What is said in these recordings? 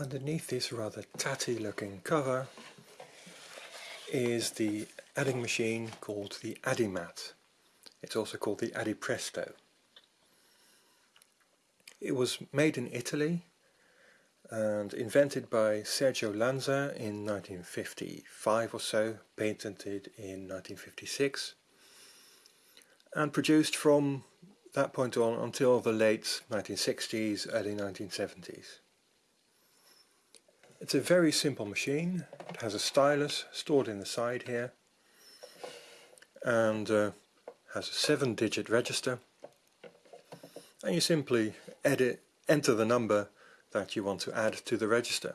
Underneath this rather tatty looking cover is the adding machine called the Addimat. It's also called the Addipresto. It was made in Italy and invented by Sergio Lanza in 1955 or so, patented in 1956 and produced from that point on until the late 1960s, early 1970s. It's a very simple machine. It has a stylus stored in the side here and uh, has a seven digit register and you simply edit, enter the number that you want to add to the register.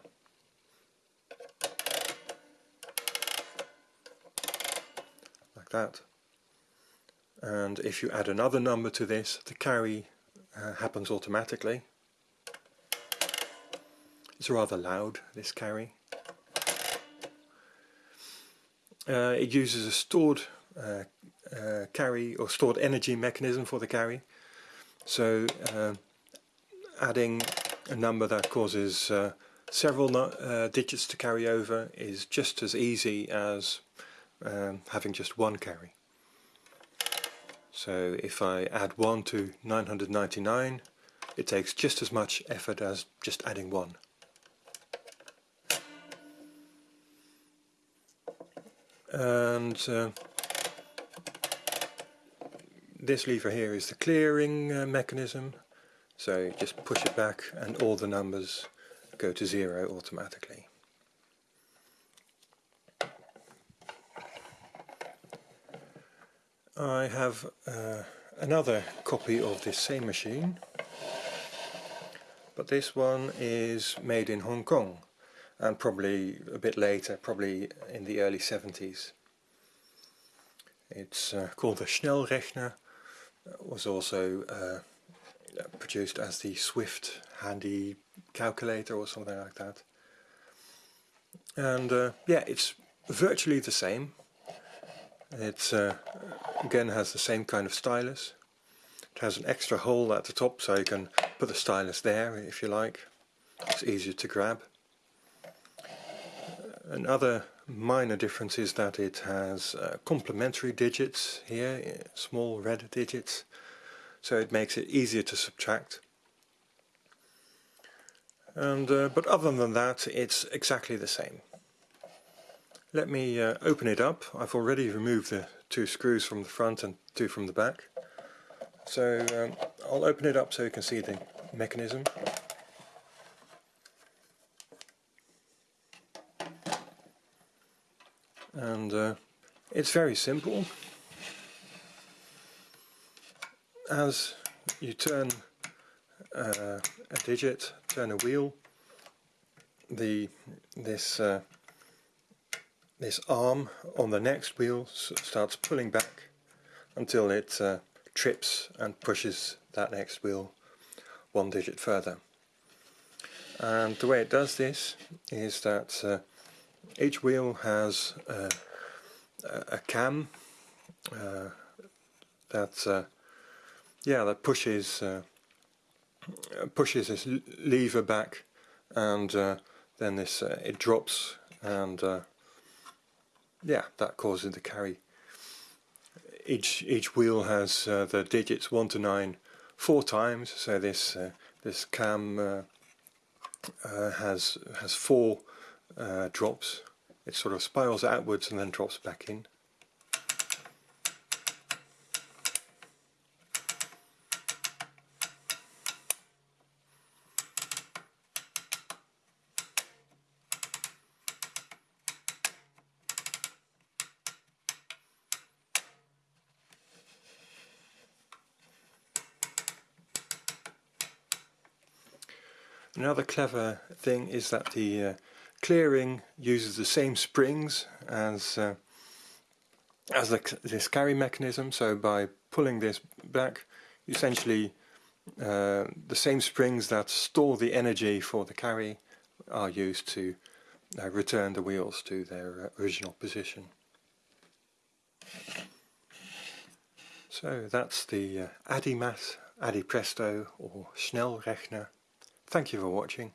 Like that. And if you add another number to this, the carry uh, happens automatically. It's rather loud, this carry. Uh, it uses a stored uh, uh, carry or stored energy mechanism for the carry. So uh, adding a number that causes uh, several uh, digits to carry over is just as easy as um, having just one carry. So if I add 1 to 999 it takes just as much effort as just adding 1. And uh, this lever here is the clearing uh, mechanism so just push it back and all the numbers go to zero automatically. I have uh, another copy of this same machine but this one is made in Hong Kong and probably a bit later, probably in the early 70s. It's uh, called the Schnellrechner, it was also uh, produced as the Swift handy calculator or something like that. And uh, yeah, it's virtually the same. It uh, again has the same kind of stylus. It has an extra hole at the top so you can put the stylus there if you like. It's easier to grab. Another minor difference is that it has uh, complementary digits here, small red digits, so it makes it easier to subtract. And uh, But other than that it's exactly the same. Let me uh, open it up. I've already removed the two screws from the front and two from the back. So um, I'll open it up so you can see the mechanism. And uh, it's very simple. As you turn uh, a digit, turn a wheel the this uh, this arm on the next wheel starts pulling back until it uh, trips and pushes that next wheel one digit further. And the way it does this is that uh, each wheel has uh, a cam uh, that uh, yeah that pushes uh, pushes this lever back and uh, then this uh, it drops and yeah that causes the carry. Each each wheel has the digits 1 to 9 four times. So this this cam has has four uh, drops. It sort of spirals outwards and then drops back in. Another clever thing is that the uh, clearing uses the same springs as uh, as the, this carry mechanism so by pulling this back essentially uh, the same springs that store the energy for the carry are used to uh, return the wheels to their uh, original position. So that's the uh, Addimat, Addipresto or Schnellrechner. Thank you for watching.